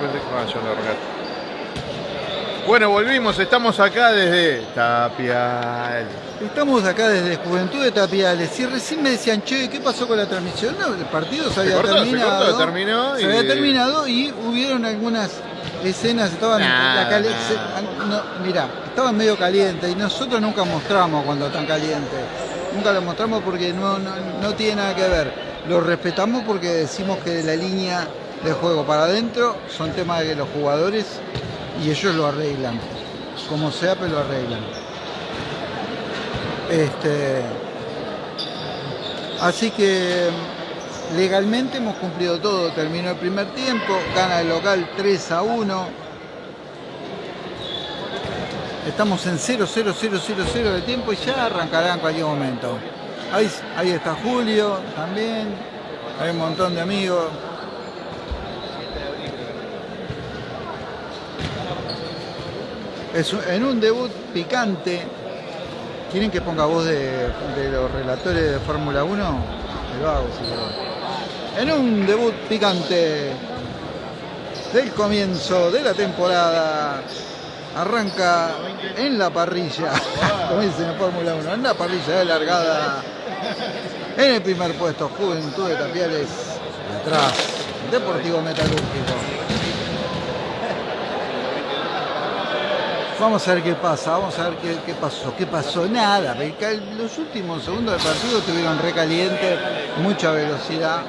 yo pensé que ah, yo lo arrancaste. Bueno, volvimos, estamos acá desde Tapial. Estamos acá desde Juventud de Tapiales y recién me decían, che, ¿qué pasó con la transmisión? No, el partido se había cortó, se terminado. cortó, terminó se y- había terminado y hubieron algunas escenas, estaban Nah, la cali- nah. se- no, mirá, estaban medio calientes y nosotros nunca mostramos cuando están calientes. Nunca lo mostramos porque no, no, no tiene nada que ver. Lo respetamos porque decimos que la línea de juego para adentro son temas de los jugadores y ellos lo arreglan. Como sea, pero lo arreglan. Este, así que legalmente hemos cumplido todo. Terminó el primer tiempo, gana el local 3 a 1. Estamos en 0, 0, 0, 0, 0 de tiempo y ya arrancará en cualquier momento. Ahí, ahí está Julio también. Hay un montón de amigos. Es en un debut picante. ¿Quieren que ponga voz de, los relatores de Fórmula 1? Me lo hago si quieren. En un debut picante del comienzo de la temporada. Arranca en la parrilla, como dicen en Fórmula 1, en la parrilla de largada. En el primer puesto, Juventud de Tapiales. Atrás, Deportivo Metalúrgico. Vamos a ver qué pasa, vamos a ver qué, pasó. ¿Qué pasó? Nada. Los últimos segundos del partido estuvieron recalientes, mucha velocidad,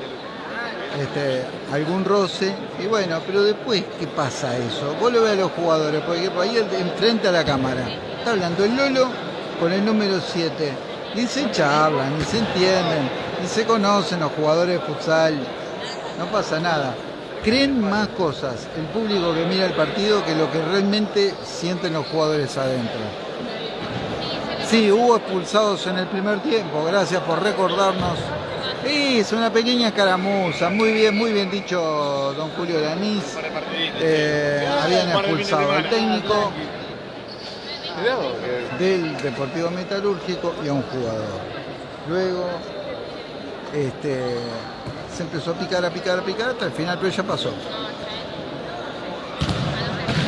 este, algún roce. Y bueno, pero después, ¿qué pasa eso? Vos lo ves a los jugadores, porque por ahí enfrente a la cámara. Está hablando el Lolo con el número 7. Ni se charlan, ni se entienden, ni se conocen los jugadores de futsal. No pasa nada. Creen más cosas el público que mira el partido que lo que realmente sienten los jugadores adentro. Sí, hubo expulsados en el primer tiempo, gracias por recordarnos. Es una pequeña escaramuza, muy bien, muy bien dicho don Julio Lanís. Eh, habían expulsado al técnico del Deportivo Metalúrgico y a un jugador. Luego este, se empezó a picar, a picar, a picar hasta el final, pero ya pasó.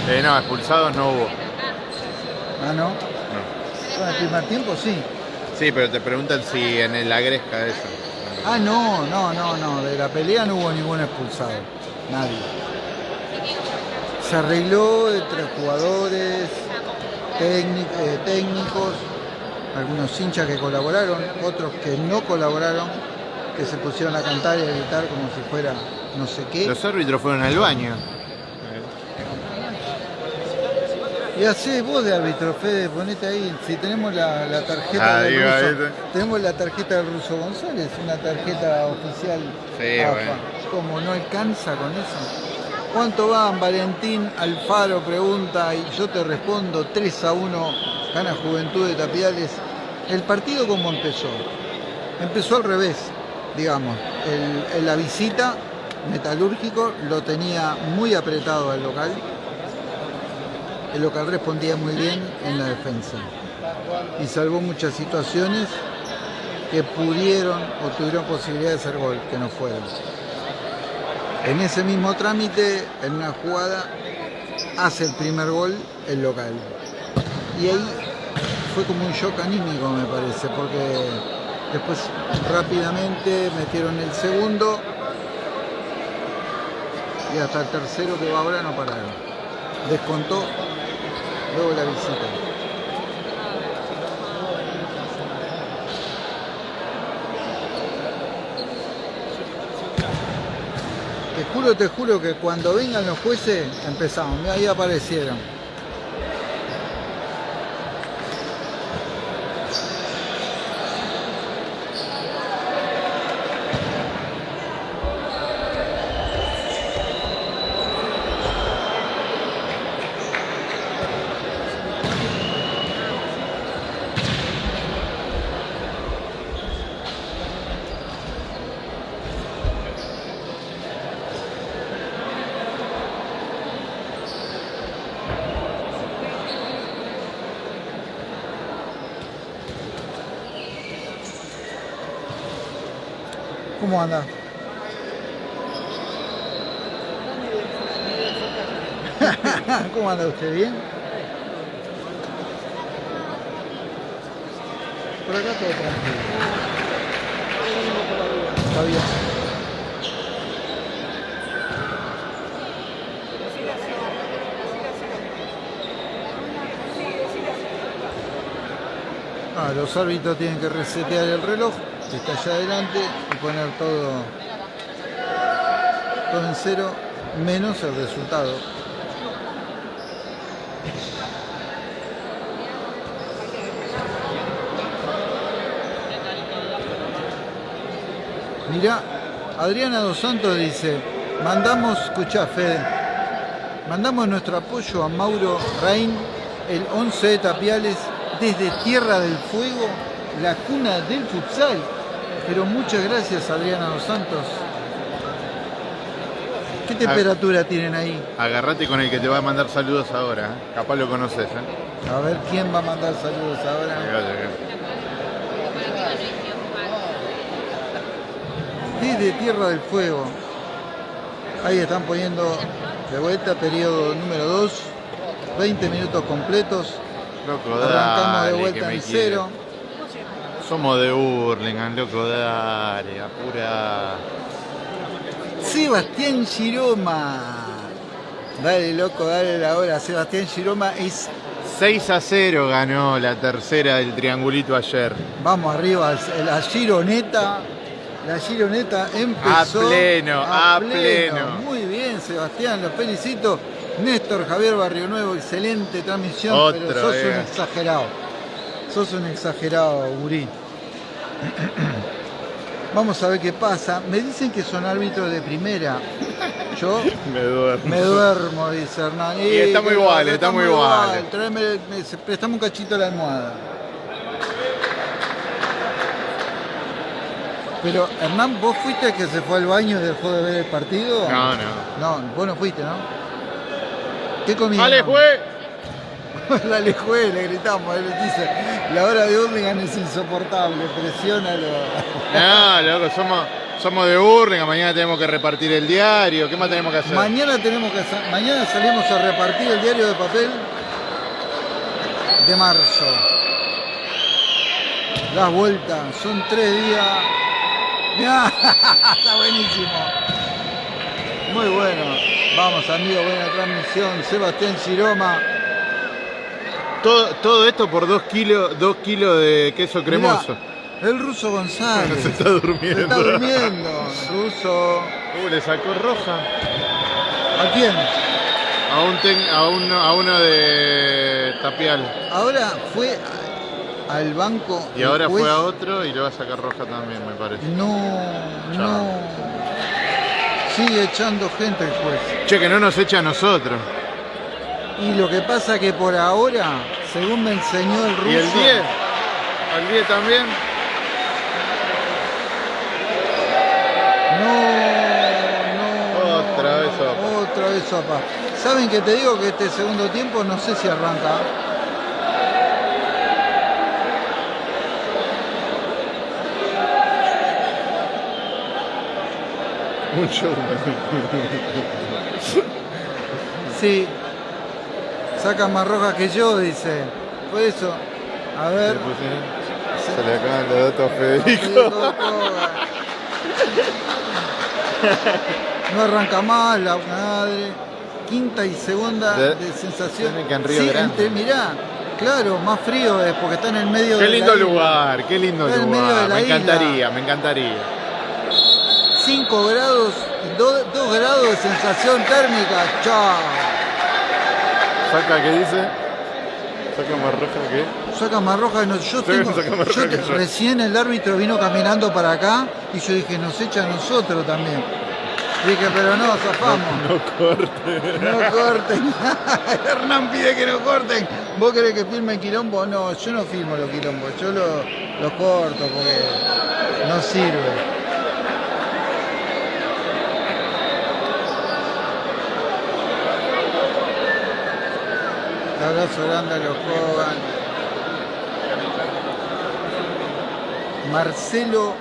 Eh, no, expulsados no hubo. Ah, ¿no? No. En el primer tiempo sí. Sí, pero te preguntan si en la gresca eso. Ah, no, no, no, no. De la pelea no hubo ningún expulsado. Nadie. Se arregló entre jugadores, eh, técnicos, algunos hinchas que colaboraron, otros que no colaboraron, que se pusieron a cantar y a gritar como si fuera no sé qué. Los árbitros fueron al baño. Y hacé vos de árbitro, Fede, ponete ahí. Si tenemos la, la tarjeta Ah, del digo, ruso, tenemos la tarjeta del ruso González, una tarjeta oficial. Sí, AFA. bueno. Como no alcanza con eso. ¿Cuánto van? Valentín Alfaro pregunta y yo te respondo 3 a 1, gana Juventud de Tapiales. ¿El partido cómo empezó? Empezó al revés, digamos. El- la visita, Metalúrgico lo tenía muy apretado al local. El local respondía muy bien en la defensa y salvó muchas situaciones que pudieron o tuvieron posibilidad de hacer gol, que no fueron. En ese mismo trámite, en una jugada, hace el primer gol el local. Y ahí fue como un shock anímico, me parece, porque después rápidamente metieron el segundo y hasta el tercero que va ahora no pararon. Descontó luego la visita. Te juro, te juro que cuando vengan los jueces empezamos. Ahí aparecieron. ¿Cómo anda? ¿Cómo anda usted? ¿Bien? Por acá todo tranquilo. Está bien. Ah, los árbitros tienen que resetear el reloj que está allá adelante y poner todo, todo en cero menos el resultado. Mirá, Adriana Dos Santos dice, mandamos, escuchá Fede, mandamos nuestro apoyo a Mauro Rein, el 11 de Tapiales, desde Tierra del Fuego, la cuna del futsal. Pero muchas gracias Adriana Dos Santos. ¿Qué temperatura tienen ahí? Agarrate con el que te va a mandar saludos ahora. ¿eh? Capaz lo conoces. ¿eh? A ver quién va a mandar saludos ahora. Desde Tierra del Fuego. Ahí están poniendo de vuelta periodo número 2. 20 minutos completos. Loco, Arrancamos dale, de vuelta en quiere. cero. Somos de Hurlingham, loco, dale, apura. Sebastián Giroma. Dale, loco, dale la hora. Sebastián Giroma es. 6 a 0 ganó la tercera del triangulito ayer. Vamos arriba, la Gironeta. La Gironeta empezó. A pleno, a pleno. Muy bien, Sebastián, los felicito. Néstor Javier Barrio Nuevo, excelente transmisión, Otro, pero sos eh. un exagerado. Sos un exagerado, Gurí. Vamos a ver qué pasa. Me dicen que son árbitros de primera. Yo Me duermo. me duermo, dice Hernán. Y estamos iguales, estamos iguales. Prestame un cachito a la almohada. Pero, Hernán, ¿vos fuiste el que se fue al baño y dejó de ver el partido? No, no. No, vos no fuiste, ¿no? ¿Qué comiste? ¡Ale, fue! Dale, juez, le gritamos. Él dice, la hora de Hurlingham es insoportable, presiónalo. No, loco, somos, somos de Hurlingham, mañana tenemos que repartir el diario. ¿Qué más tenemos que hacer? Mañana tenemos que mañana salimos a repartir el diario de papel de marzo. Las vueltas, son tres días. Mirá, está buenísimo. Muy bueno. Vamos amigos, buena transmisión. Sebastián Giroma. Todo, todo esto por dos kilos, dos kilos de queso cremoso. Mirá, el ruso González. Se está durmiendo. Se está durmiendo. Ruso. Uh, le sacó roja. ¿A quién? A, un ten- a, uno, a uno de Tapial. Ahora fue al banco. Y ahora juez. fue a otro y le va a sacar roja también, me parece. No, no. Sigue echando gente el juez. Che, que no nos echa a nosotros. Y lo que pasa que por ahora, según me enseñó el ruso. ¿Y el 10? ¿Al 10 también? No, no. Otra vez sopa. Otra vez sopa. ¿Saben que te digo que este segundo tiempo no sé si arranca? Un show. Sí. Saca más roja que yo, dice. Por eso. A ver. Se le acaban los datos a Federico. No arranca más la madre. Quinta y segunda De- de, sensación. que en Río Sí, mirá, claro, más frío es porque está en el medio Qué de lindo la isla. lugar, qué lindo Está en medio de lugar. Me isla. encantaría, me encantaría. 5 grados, 2 grados de sensación térmica. Chao. ¿Saca qué dice? ¿Saca más roja qué? Saca más roja. No, yo tengo, yo te- que yo. recién el árbitro vino caminando para acá y yo dije, nos echa a nosotros también. Dije, pero no, zafamos. No corte. No corten. Hernán pide que no corten. ¿Vos querés que filme quilombo? No, yo no filmo los quilombos. Yo los lo corto porque no sirve. Abrazo grande a los Hogan. Marcelo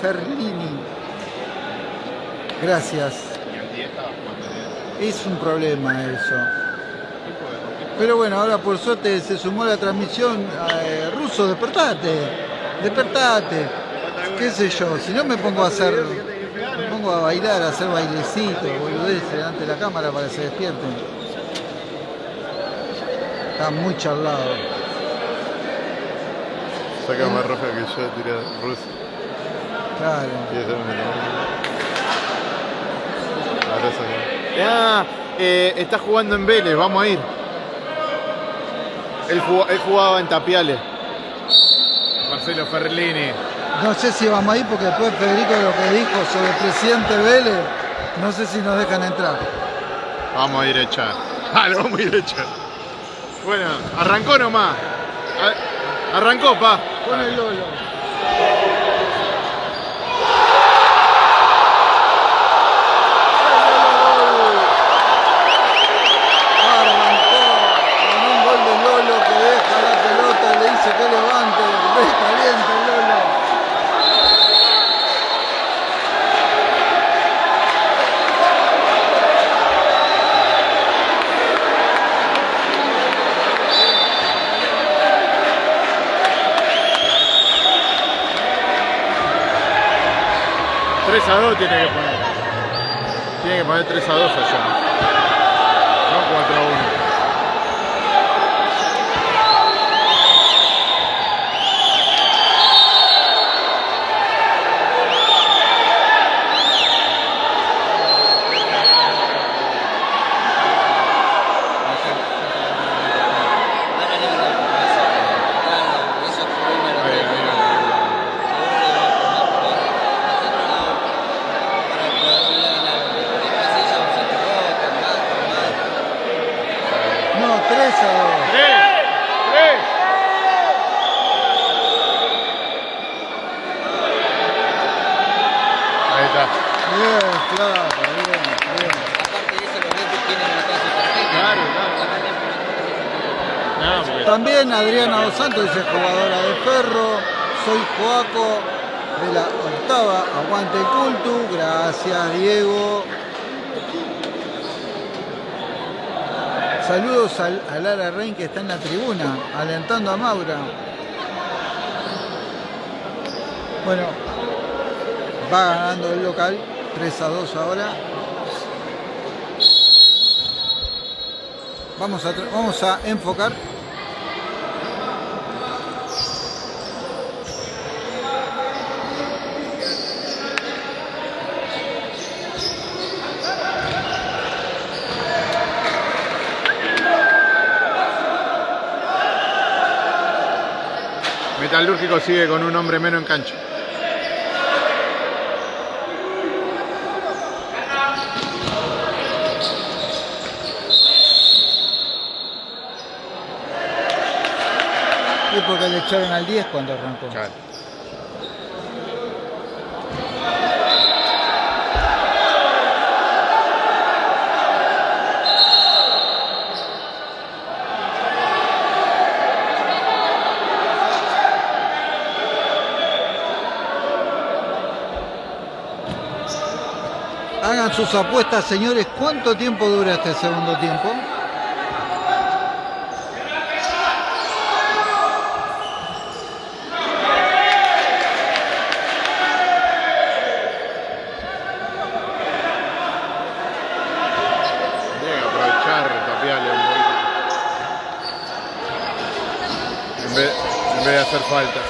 Ferlini. Gracias. Es un problema eso. Pero bueno, ahora por suerte se sumó la transmisión eh, ruso, despertate, despertate, qué sé yo, si no me pongo a hacer, me pongo a bailar, a hacer bailecitos, boludeces delante de la cámara para que se despierten. Está muy charlado. Saca más roja que yo, tira ruso. Claro. Y eso me Ahora saca. Ah, eh, está jugando en Vélez, vamos a ir. Él, jugó- él jugaba en Tapiales. Marcelo Ferlini. No sé si vamos a ir porque después Federico lo que dijo sobre el presidente Vélez, no sé si nos dejan entrar. Vamos a ir a echar. Ah, lo vamos a ir a echar. Bueno, arrancó nomás. Arrancó, pa. Con el Lolo. 3 a 2 tiene que poner. Tiene que poner 3 a 2 allá. No 4 a 1. Santos dice jugadora de Ferro, soy Joaco de la octava, aguante el cultu, gracias Diego. Saludos al- a Lara Rein que está en la tribuna, alentando a Maura. Bueno, va ganando el local, 3 a 2 ahora. Vamos a, vamos a enfocar. Metalúrgico sigue con un hombre menos en cancha. Y porque le echaron al 10 cuando arrancó. Claro. Hagan sus apuestas, señores. ¿Cuánto tiempo dura este segundo tiempo? Tiene que aprovechar, tapiarle un poquito. En vez, en vez de hacer falta.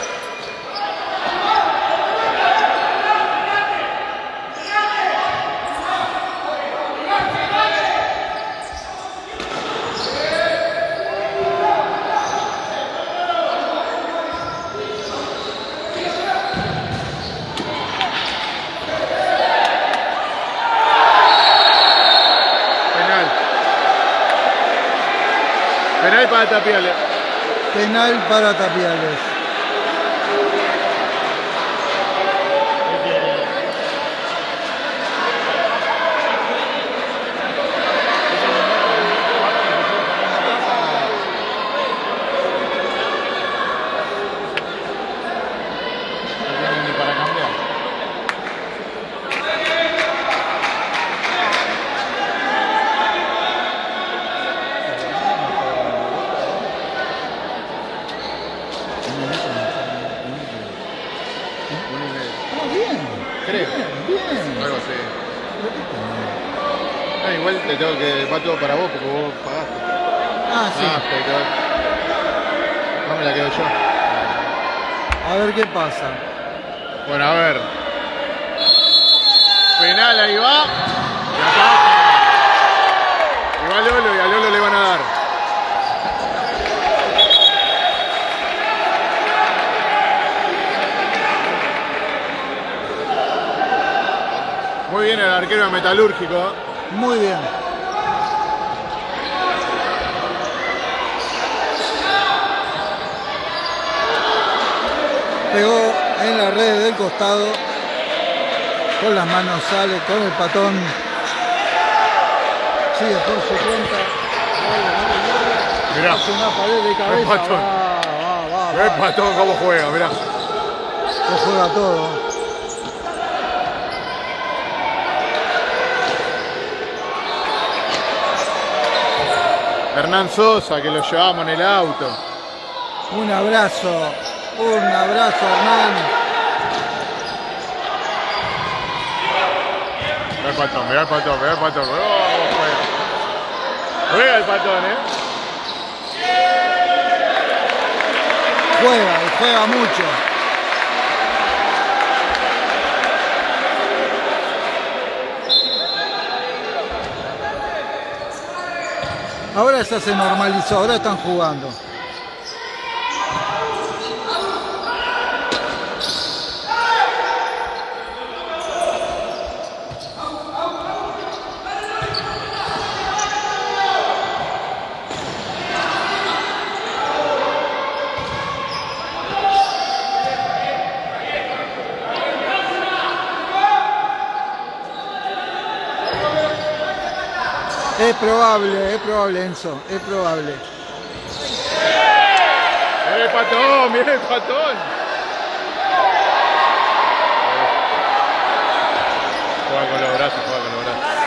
Penal. Penal para Tapiale. Penal para Tapiales. Te tengo que. Va todo para vos porque vos pagaste. Ah, sí. Ah, pero No me la quedo yo. A ver qué pasa. Bueno, a ver. Penal, ahí va. Y va Lolo y a Lolo le van a dar. Muy bien el arquero Metalúrgico. Muy bien. Pegó en la red del costado. Con las manos sale con el patón. Sigue por su cuenta. Mirá. Hace una pared de cabeza. patón. Va, va, va, Ve va. patón cómo juega, mirá. Se juega todo. Hernán Sosa, que lo llevamos en el auto. Un abrazo. Un abrazo, Hernán. Mirá el patón, mirá el patón, mirá el patón. Oh. Juega el patón, eh. Juega y juega mucho. Ahora ya se normalizó, ahora están jugando. Es probable, es probable, Enzo, es probable. Mirá el patón, mirá el patón. Juega con los brazos, juega con los brazos.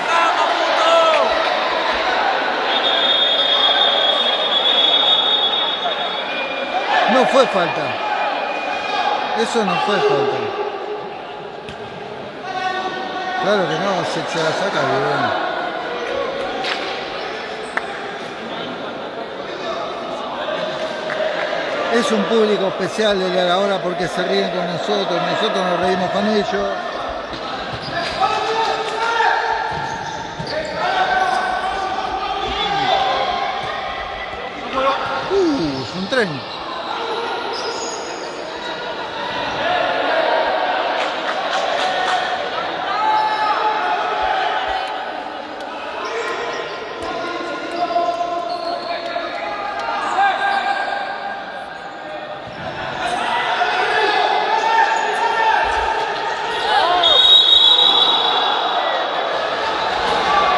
No fue falta. Eso no fue falta. Claro que no, se, se la saca bien. Es un público especial el de ahora porque se ríen con nosotros, nosotros nos reímos con ellos. Uh, es un tren.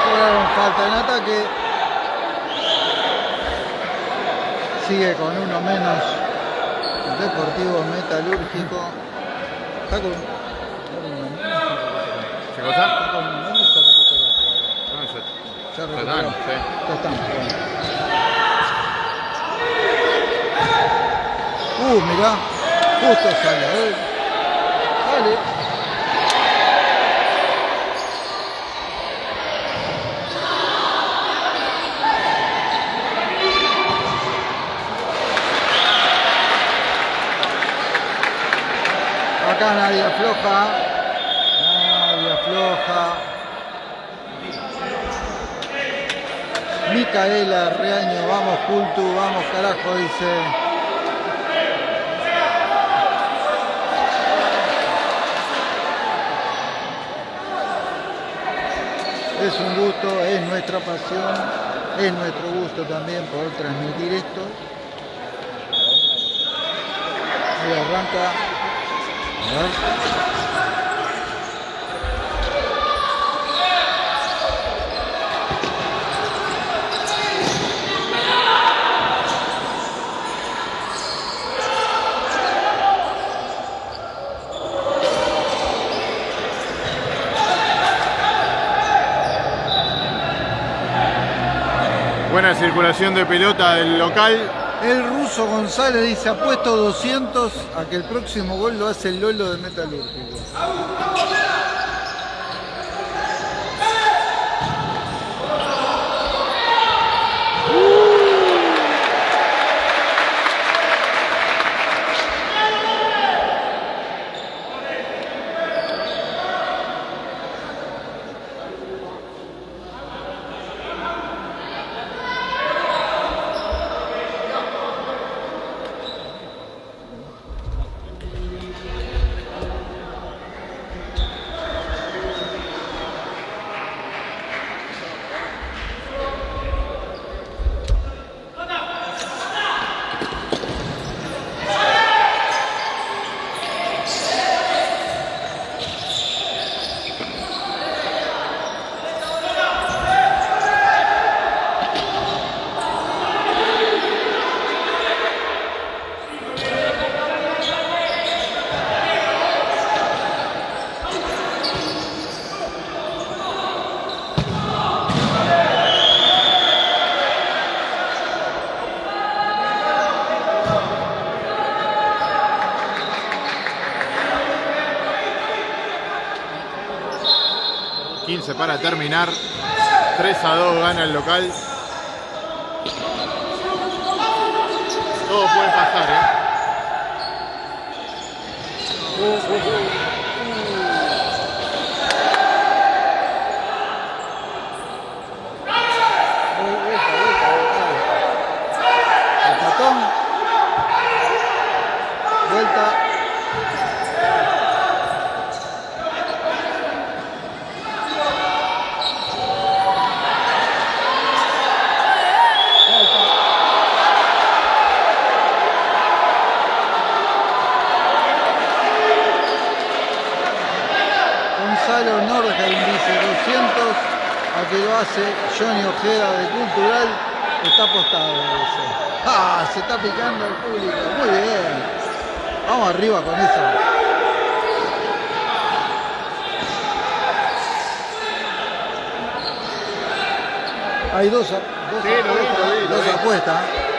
Cobraron falta en ataque. Sigue con uno menos. Deportivo Metalúrgico. Está con, ¿Qué cosa? está con uno menos, se recupera todavía. No, ya- Ya ya recuperó. están, sí. Ya están, bueno. Uh, mirá. Justo sale. a ver. Dale. Acá nadie afloja. Nadie afloja. Micaela Reaño, vamos Cultu, vamos carajo, dice. Es un gusto, es nuestra pasión, es nuestro gusto también poder transmitir esto. Y arranca. Buena circulación de pelota del local. El ruso González dice, apuesto 200 a que el próximo gol lo hace el Lolo de Metalúrgico. para terminar. 3 a 2 gana el local. Todo puede pasar, ¿eh? costado. Ah, se está picando el público. Muy bien. Vamos arriba con eso. Hay dos, dos apuestas.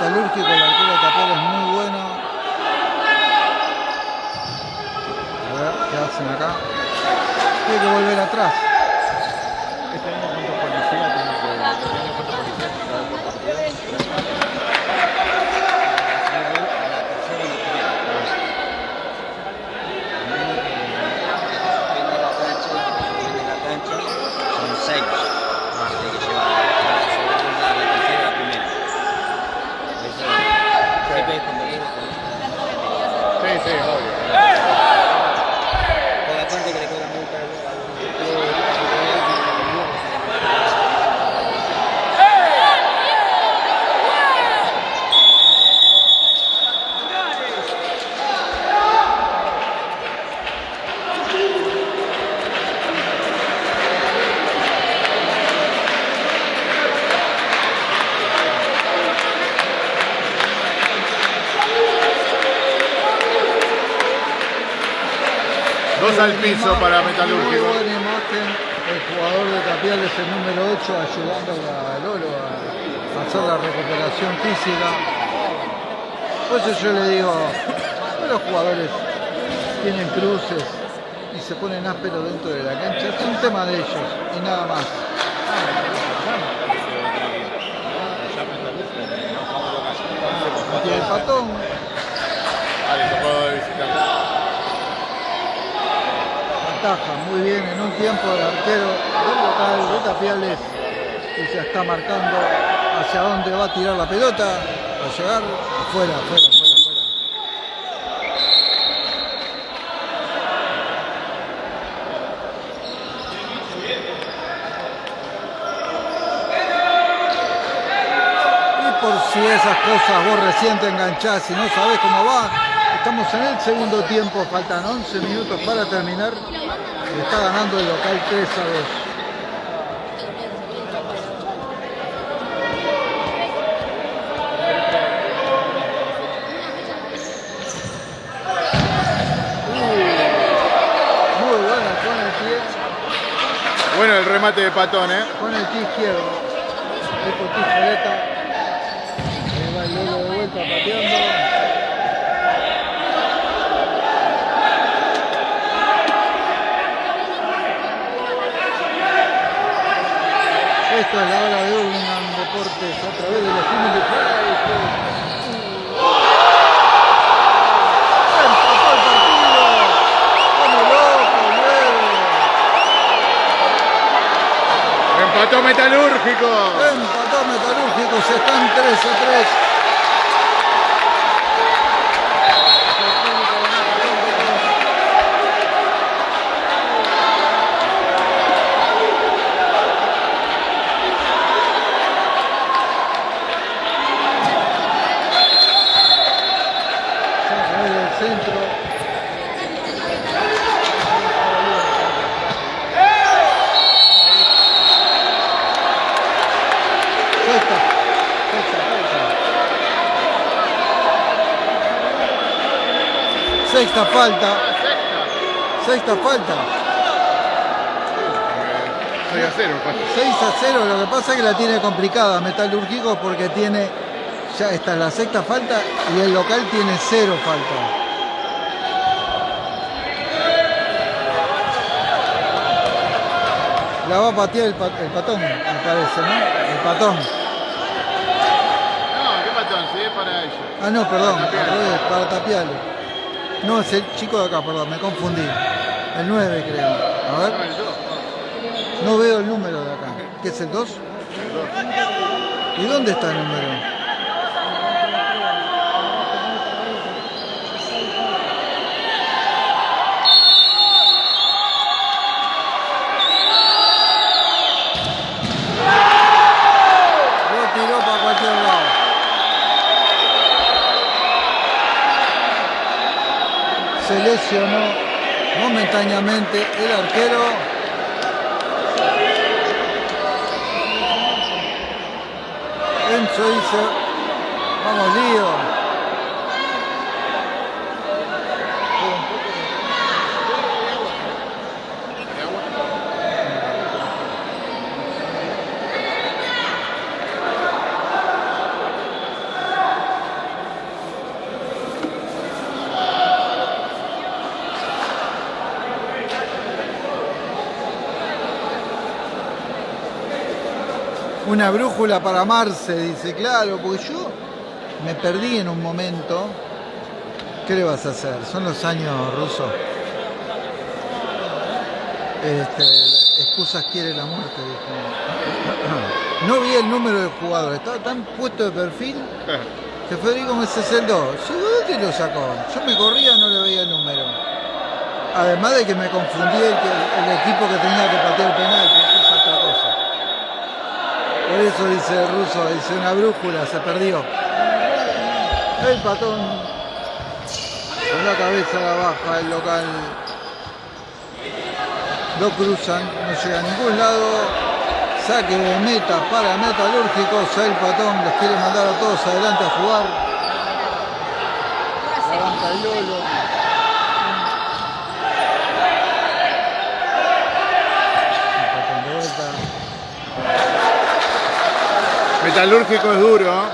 Metalúrgico, el arquero tapero es muy bueno. A ver, ¿qué hacen acá? Tiene que volver atrás. Este año cuántos policías tiene que este año cuántos policías tiene que haber por partido. Depende de la cancha, depende de la cancha, son seis. Hay que llevar a la segunda, a la tercera, a la primera. Eso siempre es como digo, Sí, sí, obvio. con la parte que le cobra multa al- Dos al piso para Metalúrgico. el jugador de Tapiales, el número 8, ayudando a Lolo a hacer la recuperación física. Por eso yo le digo, los jugadores tienen cruces y se ponen ásperos dentro de la cancha, es un tema de ellos y nada más. Tiene el patón, Ah, le tocó de visitante. Muy bien en un tiempo el arquero del local de Tapiales que se está marcando hacia dónde va a tirar la pelota, va a llegar afuera, afuera, afuera, afuera. Y por si esas cosas vos recién te enganchás y no sabés cómo va, estamos en el segundo tiempo, faltan 11 minutos para terminar. Está ganando el local 3 a 2. Muy buena con el pie, Bueno el remate de Patón, ¿eh? con el pie izquierdo. El por tijereta. Ahí va el Lolo de vuelta pateando. Esto es la hora de Urlingan Deportes a través de los Family Fridays. Empató el partido. Como loco, luego. Empató Metalúrgico. Empató Metalúrgico, se están 3 a 3. Saca ahí del centro. Sexta. Sexta falta. Sexta falta. Sexta falta. 6 a 0, pasa. 6 a 0. Lo que pasa es que la tiene complicada Metalúrgico porque tiene. Ya esta es la sexta falta y el local tiene cero falta. La va a patear el, pa- el patón, me parece, ¿no? El patón. No, ¿qué Patón? Sí, es para ellos. Ah, no, perdón, Para Tapiales. No, es el chico de acá, perdón, me confundí. El 9 creo. A ver, el 2. no veo el número de acá. ¿Qué es el 2? ¿Y dónde está el número? Lo tiró para cualquier lado. Se lesionó momentáneamente el arquero. Enzo dice, vamos lío. Una brújula para Marce, dice, claro, porque yo me perdí en un momento. ¿Qué le vas a hacer? Son los años rusos. Este, excusas quiere la muerte, dijo. No vi el número del jugador, estaba tan puesto de perfil que Federico me es el 2. Sí, ¿de dónde lo sacó? Yo me corría no le veía el número. Además de que me confundí el equipo que tenía que patear el penal, que eso es otra cosa. Por eso dice el ruso, dice una brújula, se perdió. El patón con la cabeza la baja, el local lo cruzan, no llega a ningún lado. Saque de meta para metalúrgicos, el patón los quiere mandar a todos adelante a jugar. El patón de vuelta. Metalúrgico es duro. ¿eh?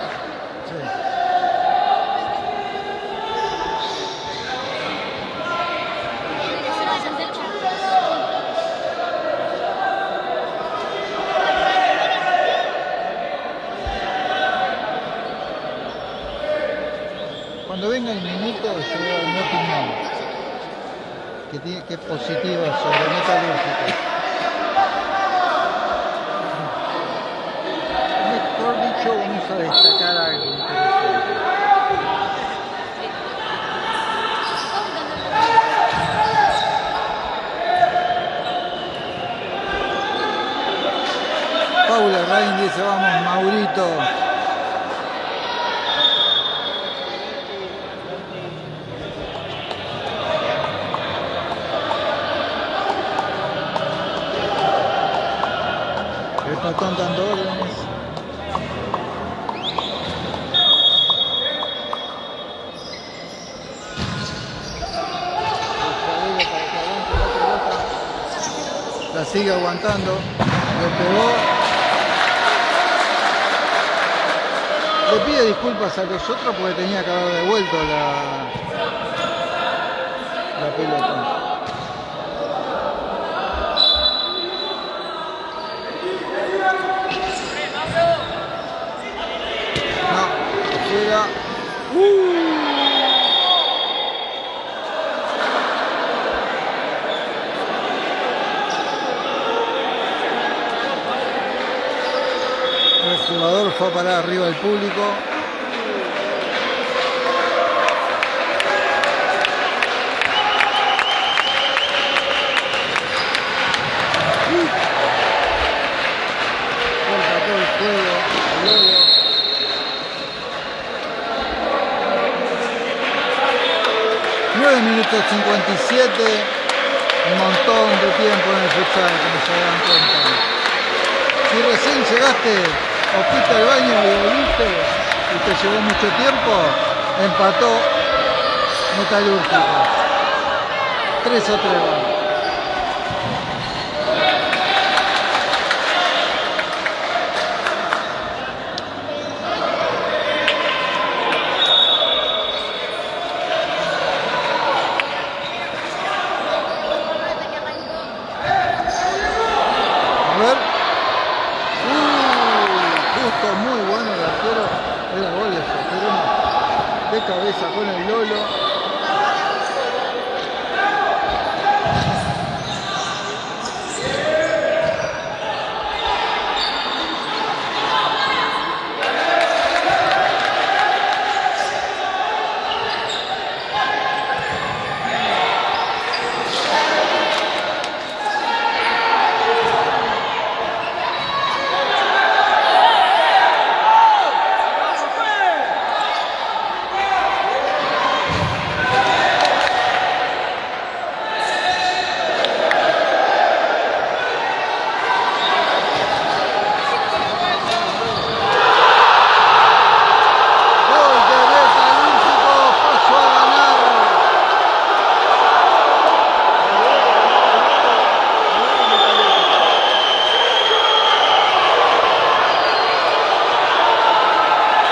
Cuando venga el minuto, yo voy a mi opinión, que, que es positiva sobre metalúrgico. Mejor dicho, vamos a destacar algo interesante. Paula Rain dice, vamos Maurito. El patón dando órdenes. La sigue aguantando. Le pegó. Le pide disculpas a los otros porque tenía que haber devuelto la, la pelota. No, afuera. El jugador fue a parar arriba del público. Minutos 57, un montón de tiempo en el futsal, como se dan cuenta. Si recién llegaste o fuiste al baño y volviste y te llevó mucho tiempo, empató Metalúrgico. 3 a 3 va. A ver. Uh, justo, muy bueno el arquero. Era gol de Soterano. De cabeza con el Lolo. Gol de Metalúrgico, pasó a ganar.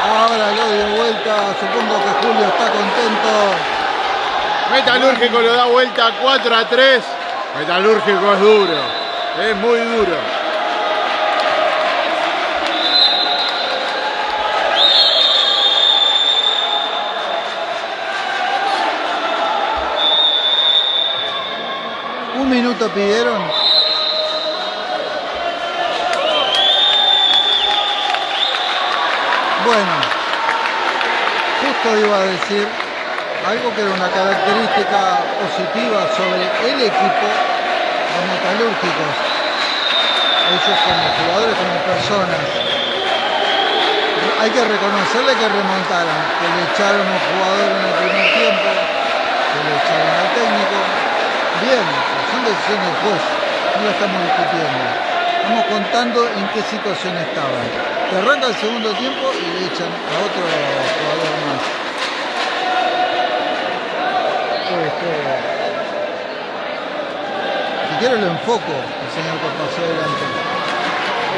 Ahora lo dio vuelta, supongo que Julio está contento. Metalúrgico lo da vuelta 4 a 3. Metalúrgico es duro. Es muy duro. pidieron? Bueno, justo iba a decir algo que era una característica positiva sobre el equipo de metalúrgicos. Ellos como jugadores, como personas. Hay que reconocerle que remontaron, que le echaron un jugador en el primer tiempo, que le echaron al técnico. Bien, son decisiones del no lo estamos discutiendo. Estamos contando en qué situación estaban. Que arranca el segundo tiempo y le echan a otro jugador más. Este, si quiero lo enfoco, el señor que pasó adelante.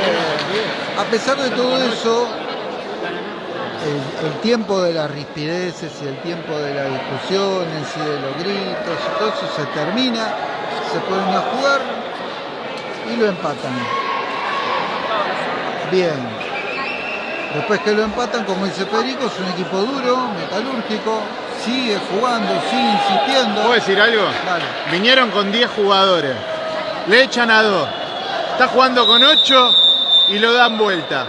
Eh, a pesar de todo eso, el, el, tiempo de las rispideces y el tiempo de las discusiones y de los gritos y todo eso se termina, se ponen a jugar y lo empatan. Bien. Después que lo empatan, como dice Perico, es un equipo duro, metalúrgico, sigue jugando, sigue insistiendo. ¿Puedo decir algo? Dale. Vinieron con 10 jugadores, le echan a 2, está jugando con 8 y lo dan vuelta.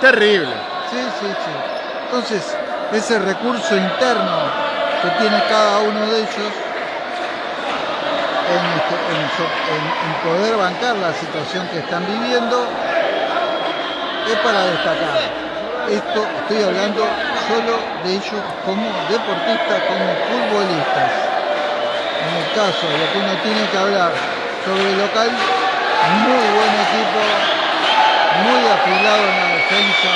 Terrible. Sí, sí, sí. Entonces, ese recurso interno que tiene cada uno de ellos en, este, en, en, en poder bancar la situación que están viviendo es para destacar. Esto estoy hablando solo de ellos como deportistas, como futbolistas. En el caso de lo que uno tiene que hablar sobre el local, muy buen equipo, muy afilado en la defensa,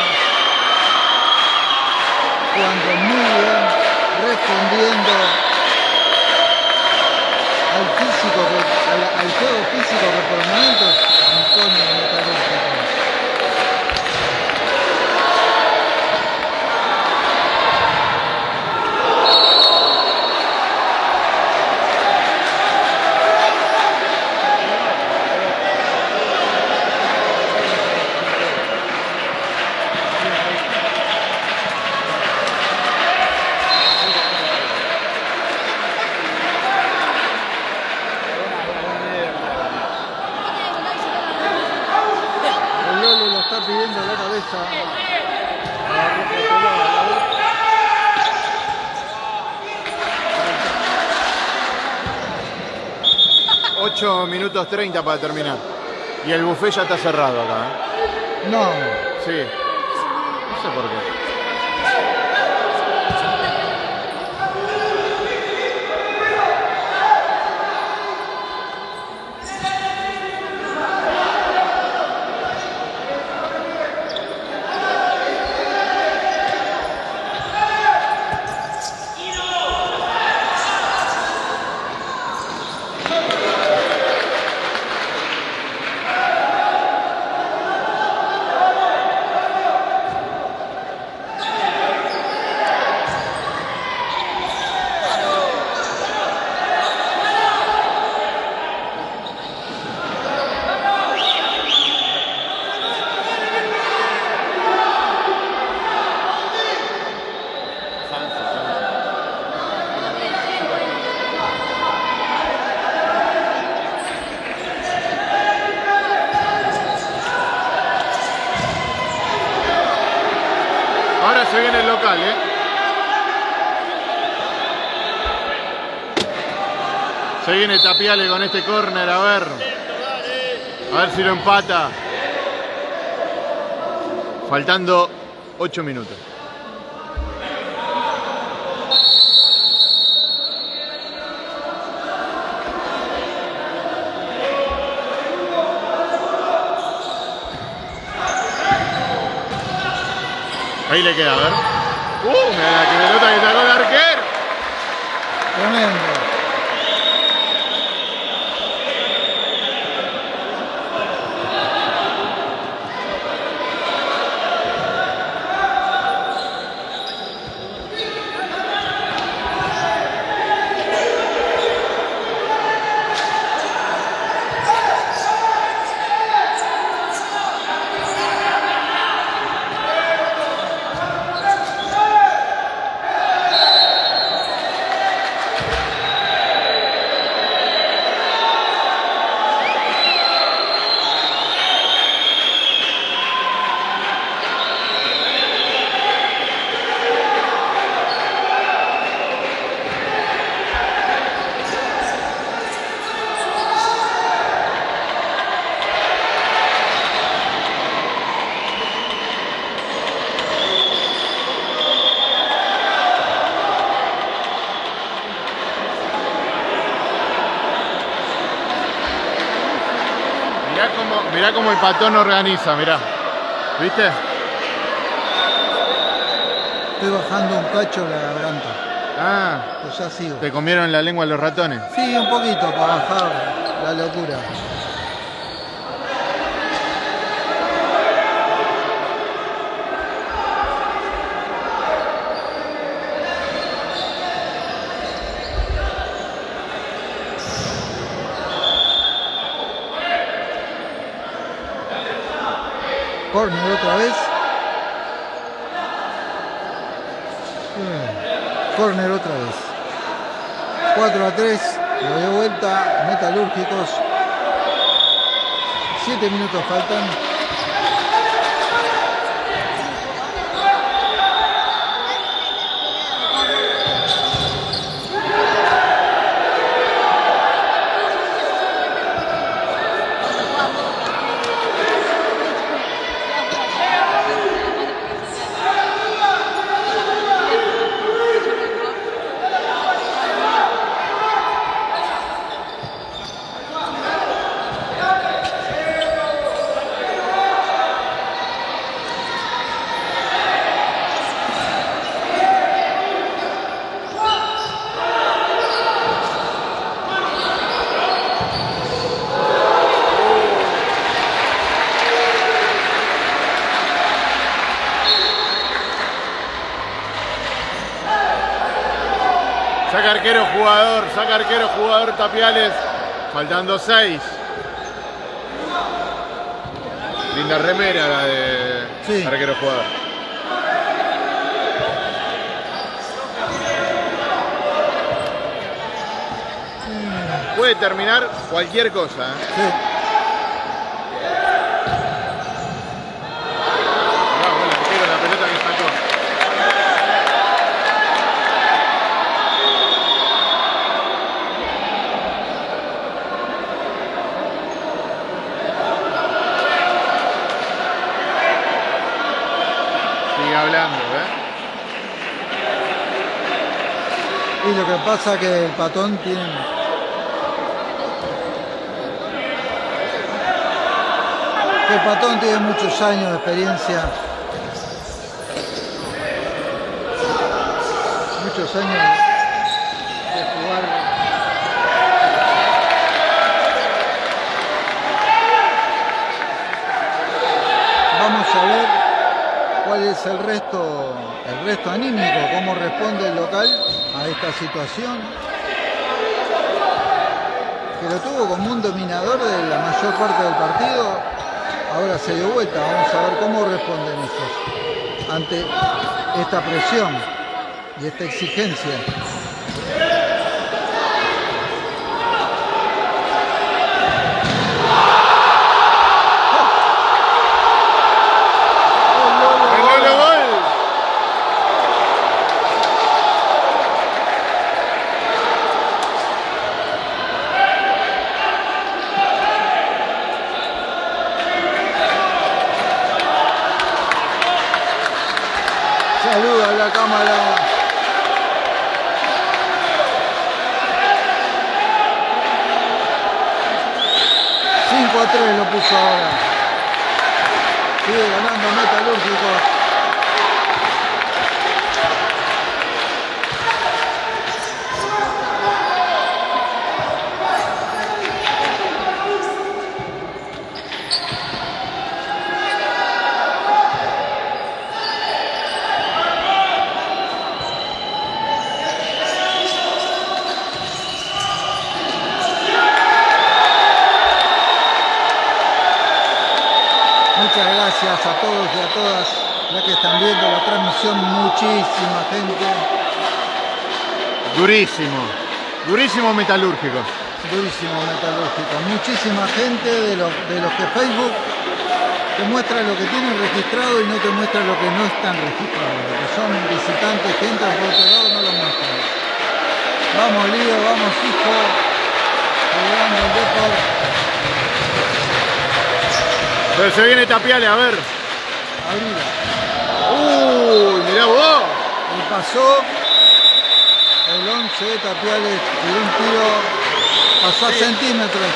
jugando muy bien, respondiendo al físico, al, juego físico que por momentos impone metalúrgico. El Lolo pidiendo la cabeza. 8 minutos 30 para terminar. Y el buffet ya está cerrado acá. ¿eh? No, Sí. No sé por qué. Ahora se viene el local, ¿eh? Se Tapiale con este córner, a ver. A ver si lo empata. Faltando 8 minutos. Ahí le queda, a ver. ¡Uh! Mira la pelota que sacó el arquero. tremendo. Mirá cómo el patón organiza, mirá. ¿Viste? Estoy bajando un cacho la garganta. Ah, Pues ya sigo. te comieron la lengua los ratones. Sí, un poquito para bajar la locura. Corner otra vez. Corner otra vez. 4 a 3, lo de vuelta, metalúrgicos. 7 minutos faltan. Saca arquero jugador, saca arquero jugador Tapiales. Faltando 6. Linda remera la de Sí. arquero jugador. Puede terminar cualquier cosa. ¿eh? Sí. Bravo, el arquero, la pelota que sacó. Sigue hablando, ¿eh? Y lo que pasa que el patón tiene. El patón tiene muchos años de experiencia. Muchos años de jugar. Vamos a ver cuál es el resto, el resto anímico, cómo responde el local a esta situación. Que lo tuvo como un dominador de la mayor parte del partido, ahora se dio vuelta, vamos a ver cómo responden ellos ante esta presión y esta exigencia. ¡El Lolo gol! Saluda a la cámara. Cinco a 3 lo puso ahora. Sigue ganando Metalúrgico. Muchas gracias a todos y a todas ya que están viendo la transmisión. Muchísima gente. Durísimo. Durísimo metalúrgico. Durísimo metalúrgico. Muchísima gente de los, de los que Facebook te muestra lo que tienen registrado y no te muestra lo que no están registrados. Que son visitantes que entran por otro lado no lo muestran. Vamos Lío, vamos hijo. Jugando el Depor. Pero se viene Tapiales, a ver. Abrila. ¡Uy! Mirá vos. Y pasó el 11 de Tapiales y un tiro pasó a centímetros.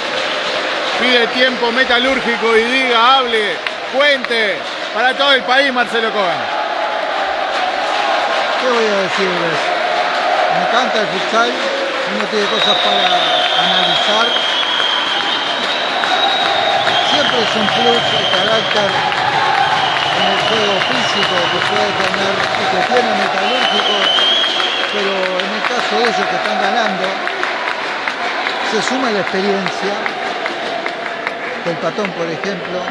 Pide tiempo metalúrgico y diga, hable, cuente para todo el país Marcelo Cohen. ¿Qué voy a decirles? Me encanta el futsal, uno tiene cosas para analizar. Siempre es un plus el carácter en el juego físico que puede tener y que tiene metalúrgico, pero de ellos que están ganando, se suma la experiencia del patón, por ejemplo,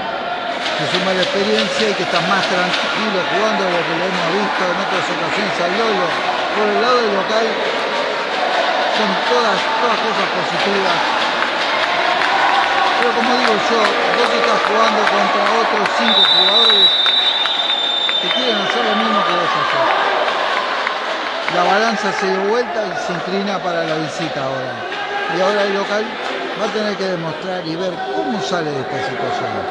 se suma la experiencia y que está más tranquilo jugando de lo que lo hemos visto en otras ocasiones al Lolo. Por el lado del local son todas, todas cosas positivas. Pero como digo yo, vos estás jugando contra otros cinco jugadores que quieren hacer lo mismo que vos haces. La balanza se dio vuelta y se inclina para la visita ahora. Y ahora el local va a tener que demostrar y ver cómo sale de esta situación.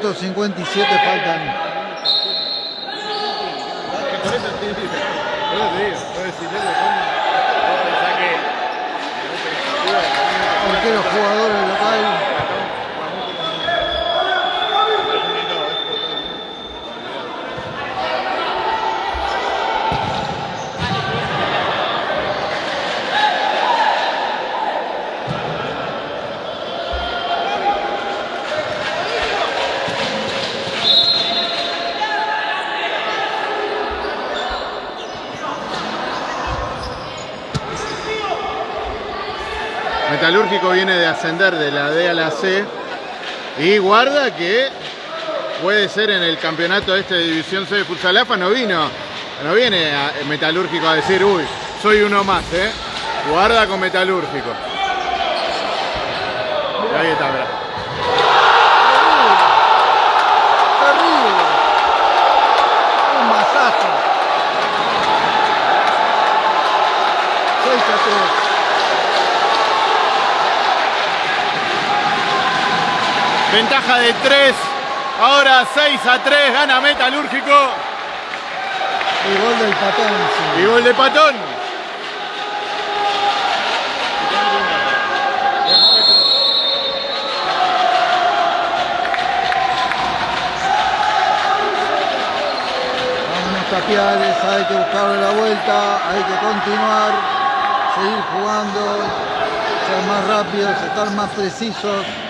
Minutos 57 faltan. Por eso te digo, por eso te digo, por decirle vos pensás que Porque los jugadores locales Metalúrgico viene de ascender de la D a la C y guarda que puede ser en el campeonato este de División C de Futsal AFA, no vino, no viene a- Metalúrgico a decir, uy, soy uno más, ¿eh? Guarda con Metalúrgico. Ahí está, mirá. terrible. Un masazo. 6 a 3. Ventaja de 3, ahora 6 a 3, gana Metalúrgico Y gol del patón. sí. y gol de Patón. Vámonos tapiales, hay que buscarle la vuelta, hay que continuar, seguir jugando, ser más rápidos, estar más precisos.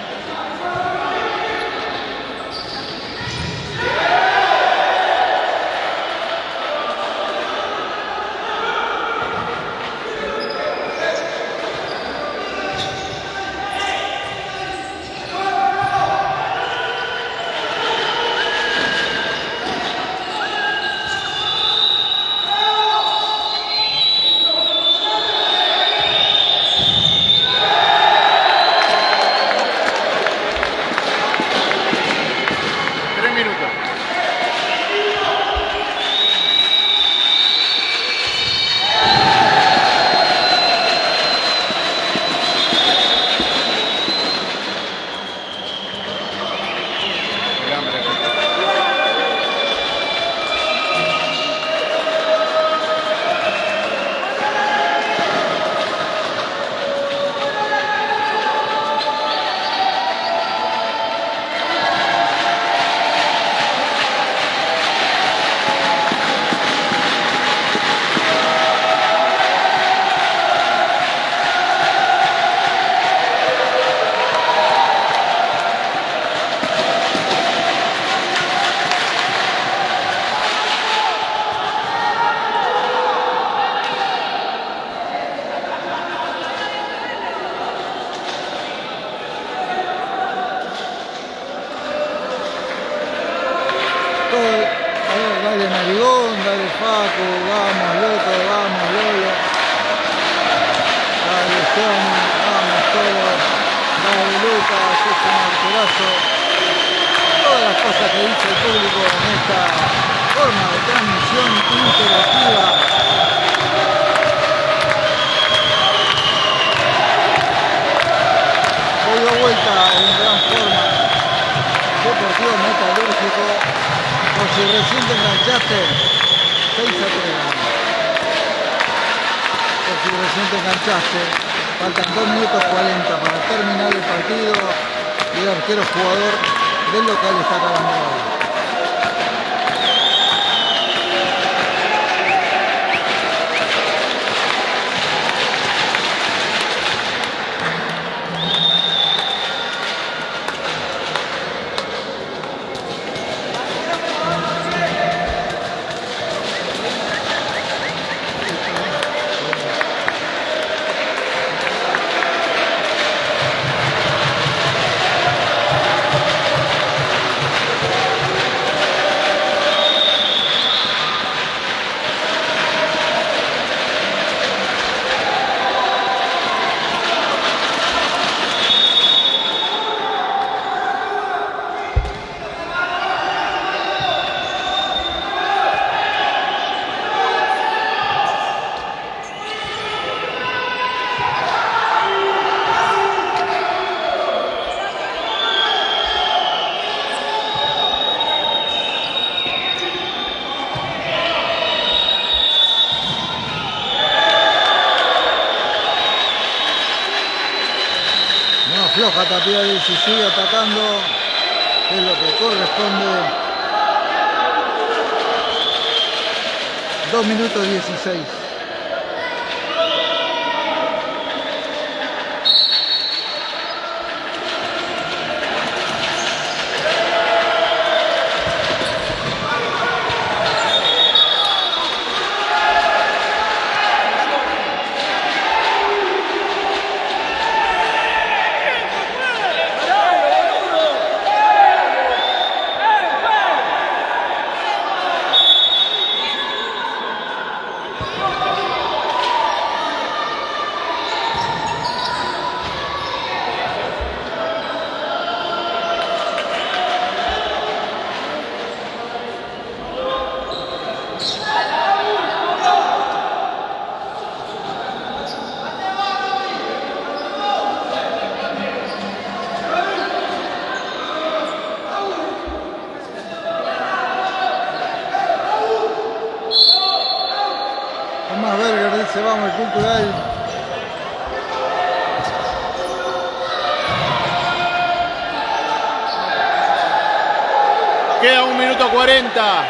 40.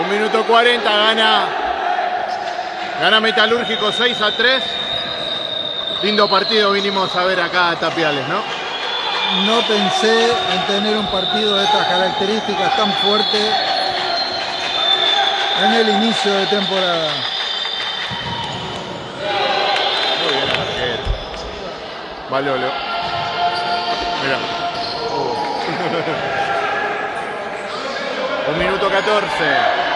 Un minuto 40 gana. Gana Metalúrgico 6 a 3. Lindo partido vinimos a ver acá a Tapiales, ¿no? No pensé en tener un partido de estas características tan fuerte en el inicio de temporada. Muy bien el arquero. Valolo. Mirá. Un minuto 14.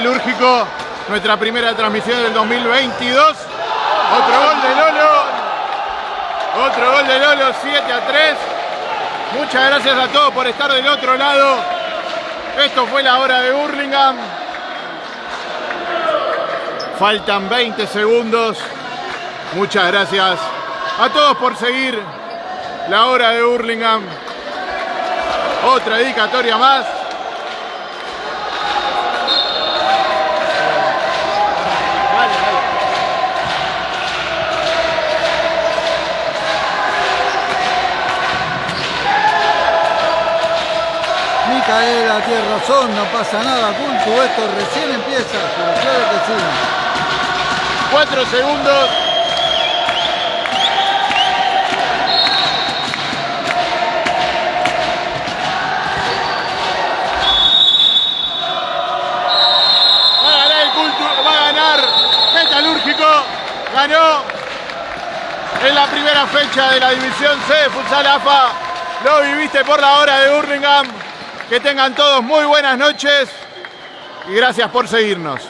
Metalúrgico, nuestra primera transmisión del 2022. Otro gol de Lolo. Otro gol de Lolo, 7 a 3. Muchas gracias a todos por estar del otro lado. Esto fue la hora de Burlingame. Faltan 20 segundos. Muchas gracias a todos por seguir la hora de Burlingame. Otra dedicatoria más. Micaela, tienes razón, no pasa nada, Cultu, esto recién empieza, pero claro que sí. Cuatro segundos. Va a ganar el culto, va a ganar Metalúrgico. Ganó en la primera fecha de la división C de Futsal AFA. Lo viviste por la hora de Burlingame. Que tengan todos muy buenas noches y gracias por seguirnos.